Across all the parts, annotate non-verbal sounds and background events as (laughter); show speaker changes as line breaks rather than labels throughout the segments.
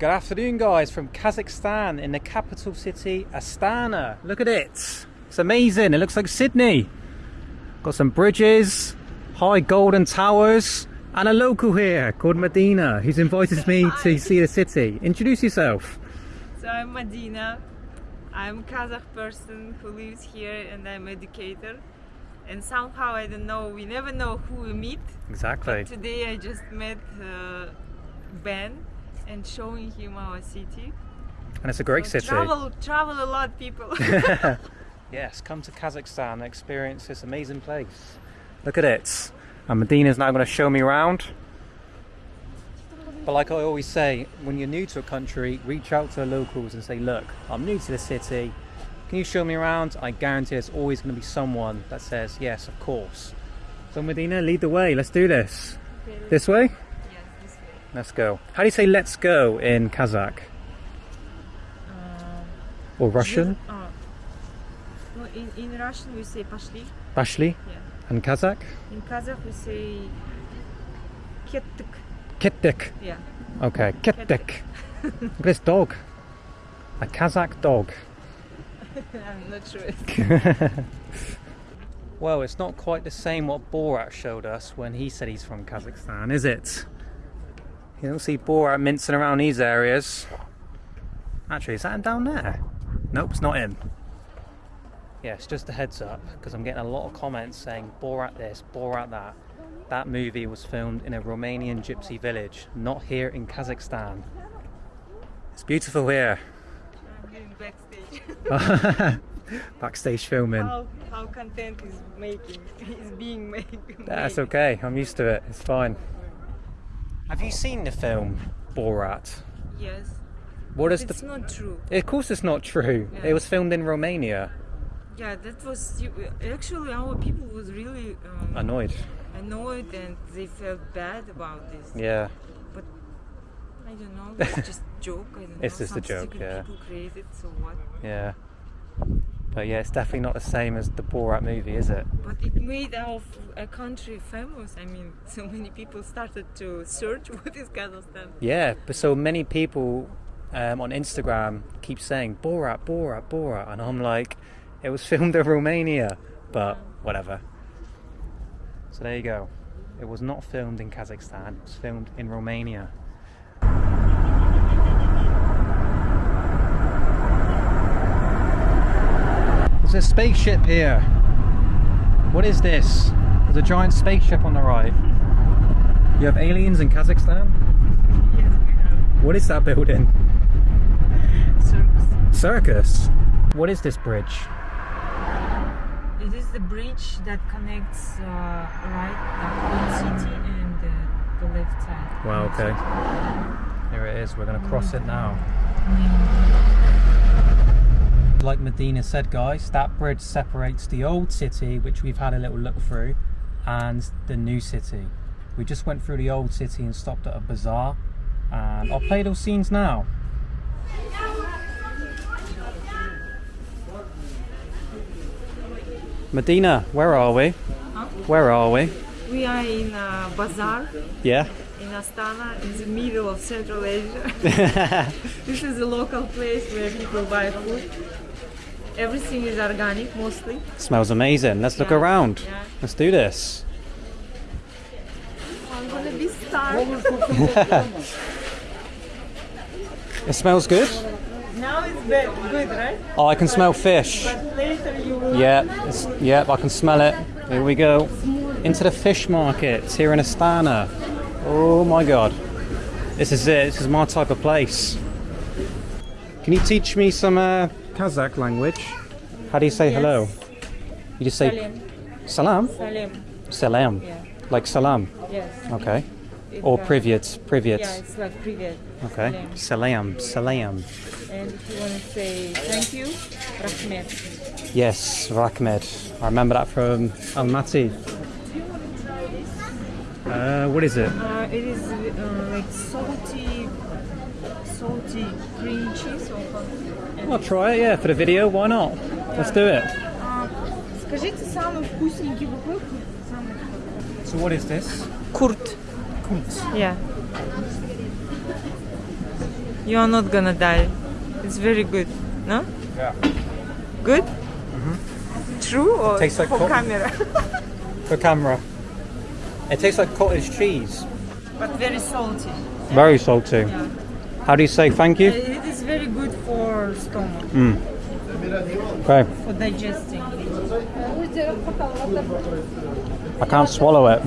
Good afternoon guys from Kazakhstan in the capital city Astana. Look at it. It's amazing. It looks like Sydney. Got some bridges, high golden towers and a local here called Medina who's invited me (laughs) to see the city. Introduce yourself.
So I'm Medina. I'm a Kazakh person who lives here and I'm educator. And somehow I don't know, we never know who we meet.
Exactly.
Today I just met uh, Ben and showing him our city.
And it's a great
So
city.
Travel, travel a lot, people. (laughs) (laughs)
yes, come to Kazakhstan experience this amazing place. Look at it. And Medina's now going to show me around. But like I always say, when you're new to a country, reach out to the locals and say, look, I'm new to the city. Can you show me around? I guarantee there's always going to be someone that says, yes, of course. So Medina, lead the way. Let's do this.
Yes, this way.
Let's go. How do you say let's go in Kazakh?
Um,
Or Russian?
uh, no, in, in Russian we say пошли.
Bashli?
Yeah.
And Kazakh?
In Kazakh we say kettik.
Kittik.
Yeah.
Okay, Kittik. Look at this dog. A Kazakh dog. (laughs)
I'm not sure. (laughs)
Well, it's not quite the same what Borat showed us when he said he's from Kazakhstan, is it? You don't see Borat mincing around these areas. Actually, is that him down there? Nope, it's not him. Yes, just a heads up, because I'm getting a lot of comments saying Borat this, Borat that. That movie was filmed in a Romanian gypsy village, not here in Kazakhstan. It's beautiful here.
I'm doing backstage.
Backstage filming.
how, how content is making (laughs) is being made.
That's okay. I'm used to it. It's fine. Have you seen the film Borat?
Yes.
What is
It's
the?
not true.
Of course, it's not true.
Yeah.
It was filmed in Romania.
Yeah, that was actually our people was really um,
Annoyed.
annoyed and they felt bad about this.
Yeah.
But I don't know. It's just (laughs) joke. I don't know.
It's just a
some
joke,
stupid
yeah.
People created. So what?
Yeah. But yeah, it's definitely not the same as the Borat movie, is it?
But it made our country famous. I mean, (laughs) so many people started to search (laughs) what is Kazakhstan.
Yeah. But so many people um, on Instagram keep saying Borat, Borat, Borat, and I'm like, it was (laughs) filmed in Romania. But whatever. So there you go. It was not filmed in Kazakhstan. It was filmed in Romania. There's a spaceship here. What is this? There's a giant spaceship on the right. You have aliens in Kazakhstan?
Yes, we have
What is that building?
circus.
Circus. What is this bridge?
It is the bridge that connects uh, right the city and uh, the left side.
Wow, okay. Here it is. We're going to cross it now. Like Medina said, guys, that bridge separates the old city, which we've had a little look through, and the new city. We just went through the old city and stopped at a bazaar. And I'll play those scenes now. Medina, where are we?
Huh?
Where are we?
We are in a bazaar
Yeah.
in Astana, in the middle of Central Asia. (laughs) (laughs) this is a local place where people buy food. Everything is organic, mostly.
Smells amazing. Let's look around.
Yeah.
Let's do this.
I'm gonna be starved. (laughs)
It smells good.
now it's bad, good, right?
Oh, I can smell fish.
But later you will.
Yeah, it's, yeah, I can smell it. Here we go. Into the fish market here in Astana. Oh my god. This is it. This is my type of place. Can you teach me some uh, Kazakh language. How do you say yes. hello? You just say salam.
Salam.
Salam.
Yeah.
Like salam.
Yes.
Okay. Or
uh,
privyet, privyet.
Yeah, it's like privyet.
Okay.
Salam,
salam.
And if you want to say thank you, rahmet.
Yes, rahmet. I remember that from Almaty. Uh, what is it?
Uh, it is uh, like salty salty green cheese or something.
I'll try it, yeah, for the video. Why not? Let's do it.
А, Скажите самый вкусненький буквы. Самый вкусный.
So what is this?
Kurt.
Kunt.
Yeah. You are not gonna die. It's very good. No?
Yeah.
Good? True or
Mm-hmm. Tastes like
for
co-
camera? (laughs)
For camera. It tastes like cottage cheese.
but very salty.
Very salty.
Yeah.
How do you say thank you?
Uh, it is very good for stomach, mm.
Okay.
for digesting.
I can't swallow it.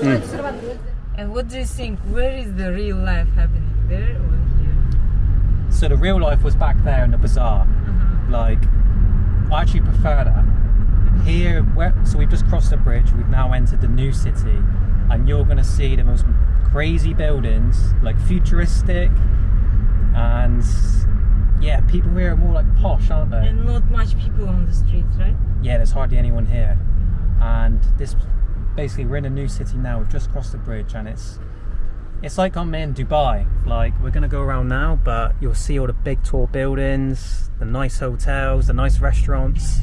Mm.
And what do you think? Where is the real life happening? There or here?
So the real life was back there in the bazaar. Uh-huh. Like, I actually prefer that. Uh-huh. Here, where, so we've just crossed the bridge. We've now entered the new city, and you're going to see the most crazy buildings, like futuristic, and yeah, people here are more like posh, aren't they?
And not much people on the streets, right?
yeah, there's hardly anyone here. And this, basically, we're in a new city now. We've just crossed the bridge, and it's it's like I'm in Dubai. Like we're gonna go around now, but you'll see all the big tall buildings, the nice hotels, the nice restaurants.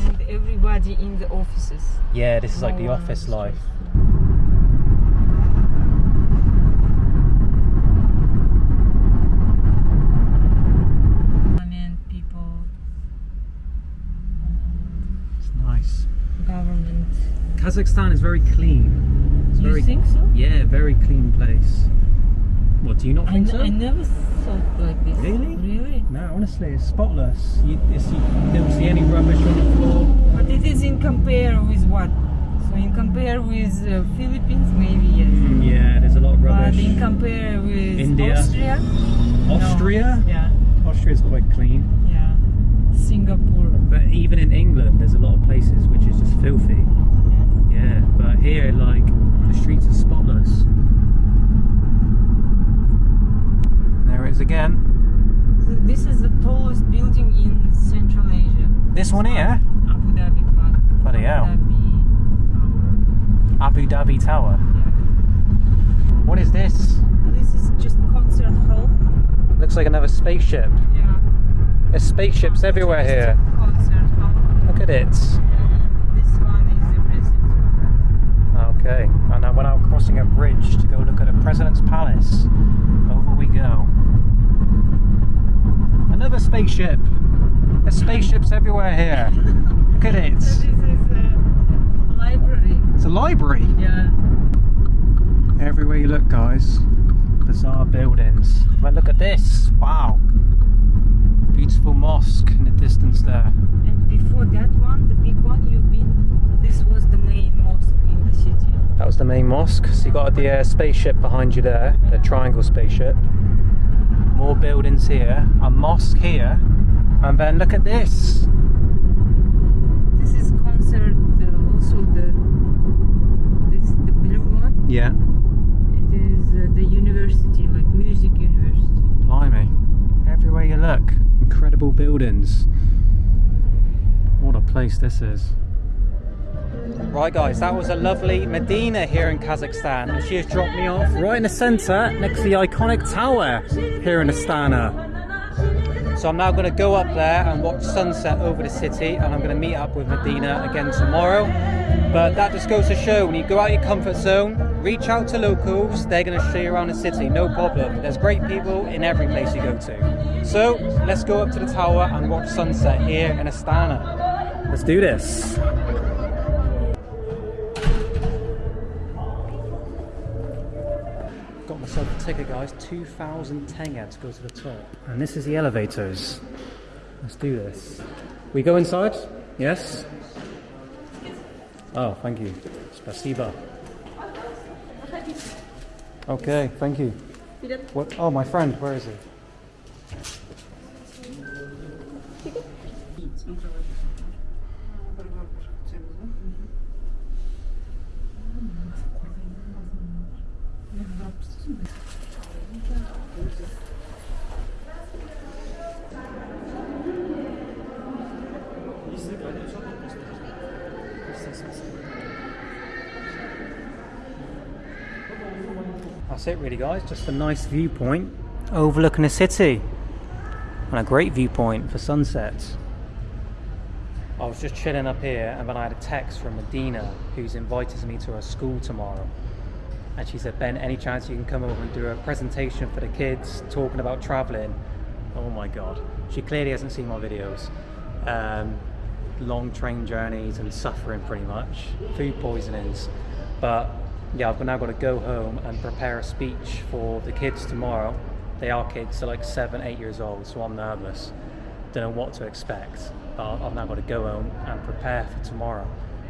And everybody in the offices.
Yeah, this is like the
No one on
office
the
life.
Parliament, people,
It's nice.
Government.
Kazakhstan is very clean. It's
You
very,
think so?
Yeah, very clean place. What do you not
I,
think so?
I never thought like this.
Really?
Really?
No, honestly, it's spotless. You, it's, you don't see any rubbish on the floor.
But it is in compare with what? So in compare with uh, Philippines, maybe yes.
Mm, yeah, there's a lot of rubbish.
But in compare with
India.
Austria, no.
Austria?
Yeah,
Austria's quite clean. But even in England, there's a lot of places which is just filthy.
Yeah.
Yeah, but here, like, the streets are spotless. There it is again.
So this is the tallest building in Central Asia.
This one here?
Abu Dhabi.
Bloody hell.
Abu Dhabi
Abu Dhabi Tower.
Yeah.
What is this?
This is just concert hall.
Looks like another spaceship.
Yeah.
There's spaceships everywhere here.
Uh, palace.
Okay, and now we're now crossing a bridge to go look at the President's Palace. Over we go. Another spaceship. There's spaceships everywhere here. Look at it. (laughs)
So this is a library.
It's a library.
Yeah.
Everywhere you look, guys, bizarre buildings. But look at this. Wow. Beautiful mosque in the distance there.
And before that one, the big one you've been, this was the main mosque in the city.
That was the main mosque. So you got the uh, spaceship behind you there, the triangle spaceship. More buildings here, a mosque here, and then look at this.
This is concert, uh, also the this the blue one.
Yeah.
It is uh, the university, like music university.
Blimey. Everywhere you look, incredible buildings. What a place this is. Right, guys, that was a lovely Medina here in Kazakhstan, and she has dropped me off right in the centre next to the iconic tower here in Astana. So I'm now going to go up there and watch sunset over the city, and I'm going to meet up with Medina again tomorrow. But that just goes to show when you go out your comfort zone, reach out to locals, they're going to show you around the city, no problem. There's great people in every place you go to. So let's go up to the tower and watch sunset here in Astana. Let's do this. Myself a ticket, guys. 2,000 tenge to go to the top. And this is the elevators. Let's do this. We go inside? Yes? Oh, thank you. Spasiba. Okay, thank you. What? Oh, my friend, where is he? That's it, really, guys. Just a nice viewpoint overlooking the city, and a great viewpoint for sunsets. I was just chilling up here, and then I had a text from Medina, who's invited me to her school tomorrow. And she said, Ben, any chance you can come over and do a presentation for the kids talking about traveling? Oh my god. She clearly hasn't seen my videos. Um, long train journeys and suffering pretty much, food poisonings. But yeah, I've now got to go home and prepare a speech for the kids tomorrow. They are kids, they're like seven, eight years old, so I'm nervous. Don't know what to expect. But I've now got to go home and prepare for tomorrow.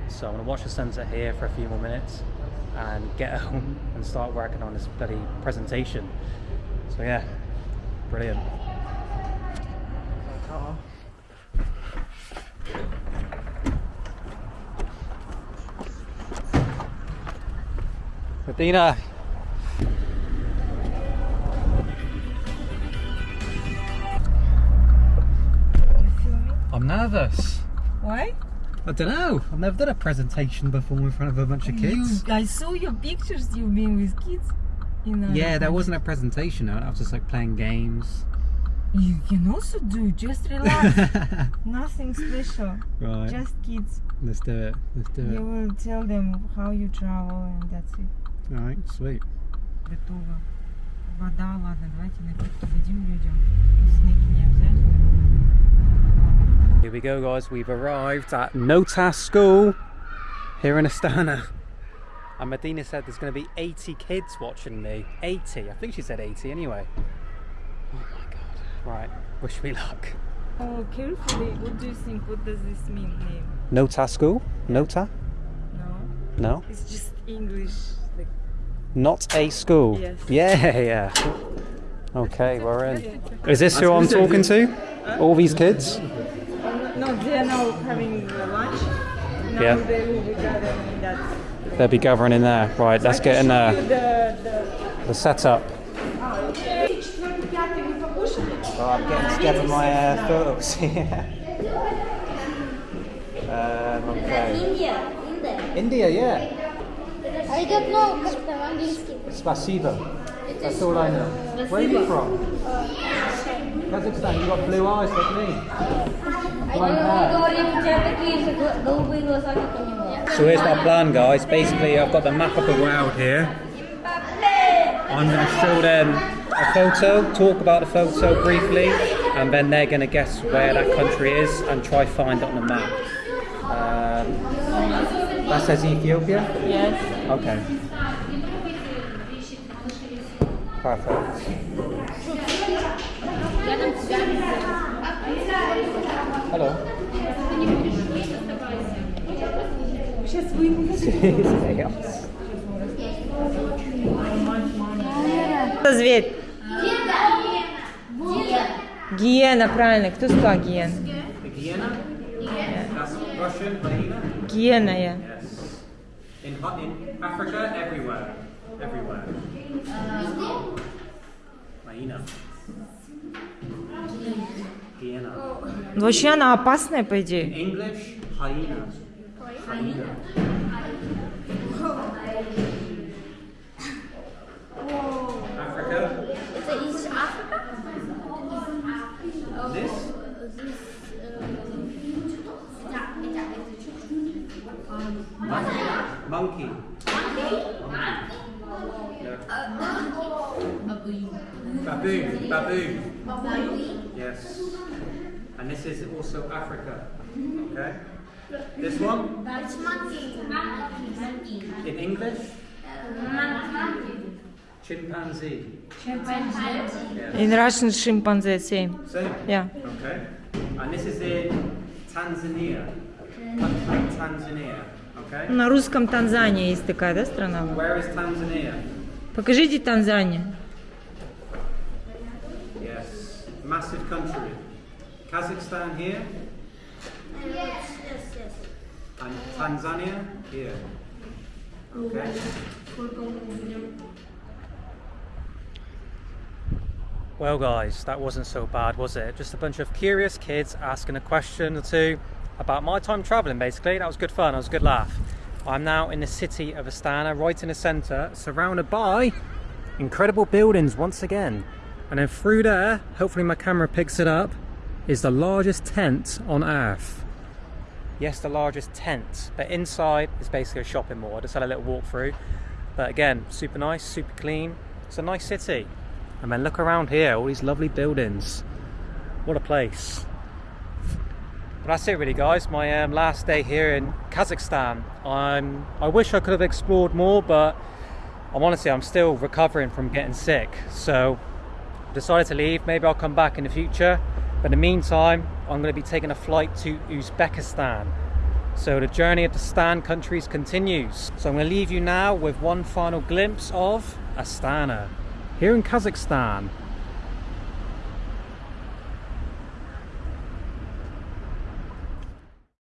So I'm going to watch the sunset here for a few more minutes and get (laughs) home and start working on this bloody presentation. So yeah, brilliant. Medina.
You?
I'm nervous.
Why?
I don't know. I've never done a presentation before in front of a bunch of kids.
You, I saw your pictures you've been with kids. In uh,
Yeah, that wasn't a presentation. though. I was just like playing games.
You can also do just relax. (laughs) Nothing special.
right.
Just kids.
Let's do it. Let's do
You
it.
will tell them how you travel and that's it.
All right. Sweet.
Готово. Вода, ладно, давайте напитки дадим людям. Снеки не обязательно.
Here we go, guys. We've arrived at Notas School here in Astana. And Medina said there's going to be 80 kids watching me. 80. I think she said 80 anyway. Oh my god. Right. Wish me luck.
Oh, carefully. What do you think? What does this mean, name?
Nota School? Nota?
No?
No.
It's just English. Like,
Not a school.
Yes.
Yeah, yeah. Okay, (laughs) we're in. Is this who I'm talking to? All these kids?
no, they are now having uh, lunch. Now
Yeah.
they will be gathering in that.
They'll be gathering in there. Right, let's get in
uh,
there.
The, the,
The setup. Oh, I'm getting together my uh, photos here. (laughs) um, okay.
India, India.
India, yeah.
I don't know как там английский.
Spasibo. That's all I know. Where are you from? Kazakhstan. You got blue eyes like me. So here's my plan guys, basically I've got the map of the world here. I'm going to show them a photo, talk about the photo briefly, and then they're going to guess where that country is and try find it on the map. Um, that says Ethiopia?
Yes.
Okay. Perfect. Алло.
Сейчас вы ему (laughs) Кто зверь? Гиена, правильно. Кто сказал гиена?
Гиена?
Гиена, я.
In, in
Вообще она опасная, по идее.
Monkey. Baboon. Baboon. Baboon. Yes. And this is also Africa. Okay. This one
It's monkey. Monkey.
in English,
Monkey.
chimpanzee.
Chimpanzee.
Yes.
In Russian chimpanzee, same.
Same.
Yeah.
Okay. And this is in Tanzania. Country Tanzania. Okay.
На русском Танзания есть такая, да, страна?
Where is Tanzania?
Покажите Танзанию.
Massive country. Kazakhstan here
Yes, yes, yes.
and Tanzania here. Okay. Well, guys, that wasn't so bad, was it? Just a bunch of curious kids asking a question or two about my time traveling, basically. That was good fun, that was a good laugh. I'm now in the city of Astana, right in the centre, surrounded by incredible buildings once again. And then through there, hopefully my camera picks it up, is the largest tent on earth. Yes, the largest tent, but inside is basically a shopping mall. I just had a little walk through. But again, super nice, super clean. It's a nice city. And then look around here, all these lovely buildings. What a place. But that's it really guys, my um, last day here in Kazakhstan. I'm, I wish I could have explored more, but I'm honestly, I'm still recovering from getting sick. So decided to leave, maybe I'll come back in the future. But in the meantime, I'm going to be taking a flight to Uzbekistan. So the journey of the Stan countries continues. So I'm going to leave you now with one final glimpse of Astana, here in Kazakhstan.